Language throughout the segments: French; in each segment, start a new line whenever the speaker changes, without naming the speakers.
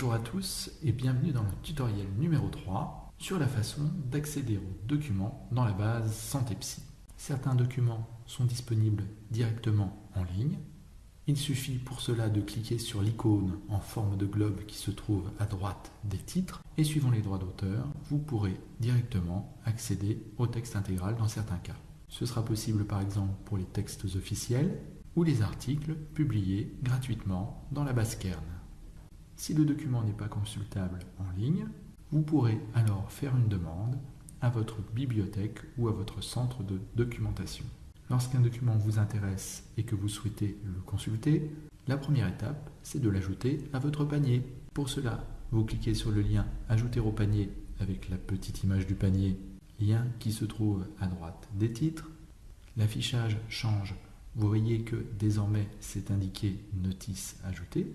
Bonjour à tous et bienvenue dans le tutoriel numéro 3 sur la façon d'accéder aux documents dans la base Santé Psy. Certains documents sont disponibles directement en ligne. Il suffit pour cela de cliquer sur l'icône en forme de globe qui se trouve à droite des titres et suivant les droits d'auteur, vous pourrez directement accéder au texte intégral dans certains cas. Ce sera possible par exemple pour les textes officiels ou les articles publiés gratuitement dans la base Kern. Si le document n'est pas consultable en ligne, vous pourrez alors faire une demande à votre bibliothèque ou à votre centre de documentation. Lorsqu'un document vous intéresse et que vous souhaitez le consulter, la première étape, c'est de l'ajouter à votre panier. Pour cela, vous cliquez sur le lien Ajouter au panier avec la petite image du panier, lien qui se trouve à droite des titres. L'affichage change vous voyez que désormais c'est indiqué notice ajoutée.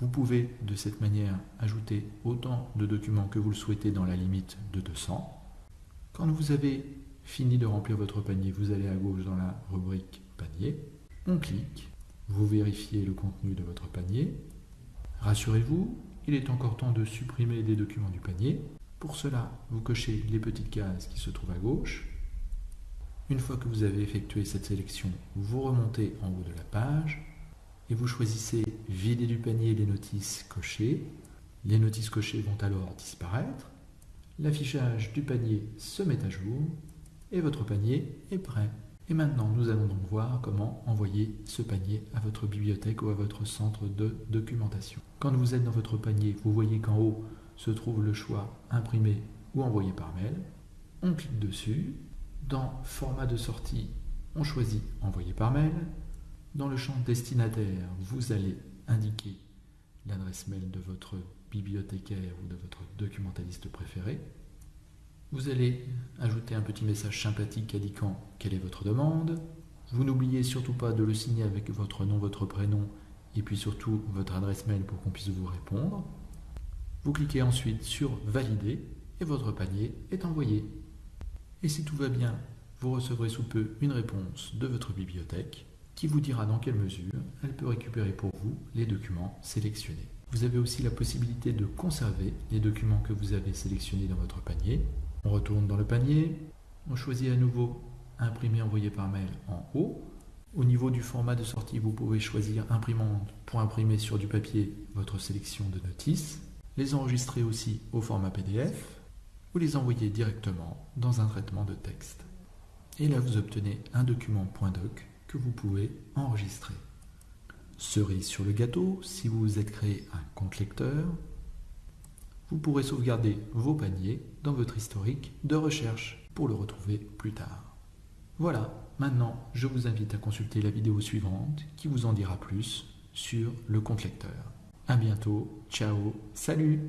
Vous pouvez de cette manière ajouter autant de documents que vous le souhaitez dans la limite de 200. Quand vous avez fini de remplir votre panier, vous allez à gauche dans la rubrique panier, on clique, vous vérifiez le contenu de votre panier. Rassurez-vous, il est encore temps de supprimer des documents du panier. Pour cela, vous cochez les petites cases qui se trouvent à gauche une fois que vous avez effectué cette sélection, vous remontez en haut de la page et vous choisissez Vider du panier les notices cochées. Les notices cochées vont alors disparaître. L'affichage du panier se met à jour et votre panier est prêt. Et maintenant, nous allons donc voir comment envoyer ce panier à votre bibliothèque ou à votre centre de documentation. Quand vous êtes dans votre panier, vous voyez qu'en haut se trouve le choix imprimer ou envoyer par mail. On clique dessus dans Format de sortie, on choisit Envoyer par mail. Dans le champ Destinataire, vous allez indiquer l'adresse mail de votre bibliothécaire ou de votre documentaliste préféré. Vous allez ajouter un petit message sympathique indiquant quelle est votre demande. Vous n'oubliez surtout pas de le signer avec votre nom, votre prénom et puis surtout votre adresse mail pour qu'on puisse vous répondre. Vous cliquez ensuite sur Valider et votre panier est envoyé. Et si tout va bien, vous recevrez sous peu une réponse de votre bibliothèque qui vous dira dans quelle mesure elle peut récupérer pour vous les documents sélectionnés. Vous avez aussi la possibilité de conserver les documents que vous avez sélectionnés dans votre panier. On retourne dans le panier, on choisit à nouveau imprimer envoyer par mail en haut. Au niveau du format de sortie, vous pouvez choisir imprimante pour imprimer sur du papier votre sélection de notices, les enregistrer aussi au format PDF ou les envoyer directement dans un traitement de texte. Et là, vous obtenez un document .doc vous pouvez enregistrer. Cerise sur le gâteau, si vous vous êtes créé un compte lecteur, vous pourrez sauvegarder vos paniers dans votre historique de recherche pour le retrouver plus tard. Voilà, maintenant je vous invite à consulter la vidéo suivante qui vous en dira plus sur le compte lecteur. A bientôt, ciao, salut